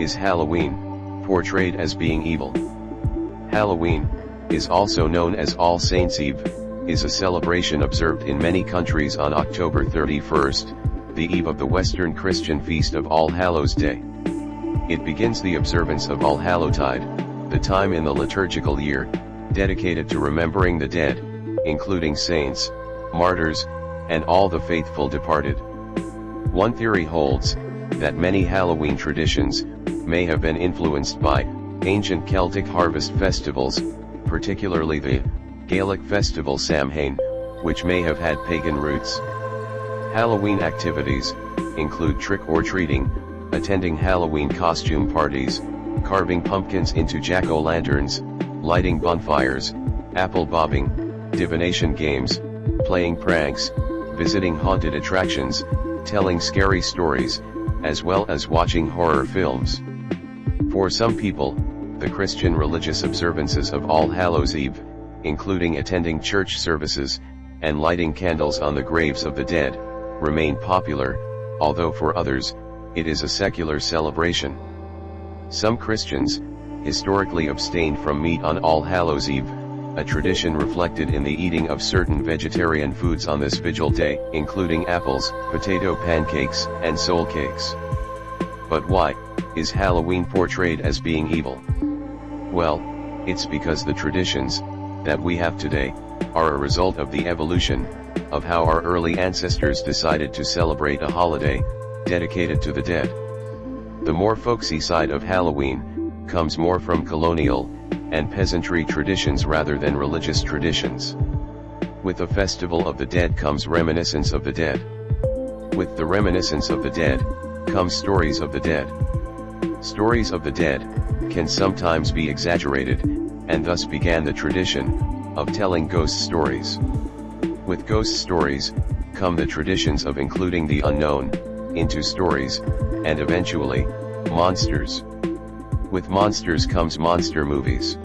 is Halloween, portrayed as being evil. Halloween, is also known as All Saints' Eve, is a celebration observed in many countries on October 31st, the eve of the Western Christian feast of All Hallows Day. It begins the observance of All Hallowtide, the time in the liturgical year, dedicated to remembering the dead, including saints, martyrs, and all the faithful departed. One theory holds, that many Halloween traditions, may have been influenced by, ancient Celtic harvest festivals, particularly the Gaelic festival Samhain, which may have had pagan roots. Halloween activities, include trick-or-treating, attending Halloween costume parties, carving pumpkins into jack-o'-lanterns, lighting bonfires, apple bobbing, divination games, playing pranks, visiting haunted attractions, telling scary stories, as well as watching horror films. For some people, the Christian religious observances of All Hallows Eve, including attending church services, and lighting candles on the graves of the dead, remain popular, although for others, it is a secular celebration. Some Christians, historically abstained from meat on All Hallows Eve, a tradition reflected in the eating of certain vegetarian foods on this vigil day, including apples, potato pancakes, and soul cakes. But why, is Halloween portrayed as being evil? Well, it's because the traditions, that we have today, are a result of the evolution, of how our early ancestors decided to celebrate a holiday, dedicated to the dead. The more folksy side of Halloween, comes more from colonial, and peasantry traditions rather than religious traditions. With the festival of the dead comes reminiscence of the dead. With the reminiscence of the dead, comes stories of the dead. Stories of the dead, can sometimes be exaggerated, and thus began the tradition, of telling ghost stories. With ghost stories, come the traditions of including the unknown, into stories, and eventually, monsters. With monsters comes monster movies.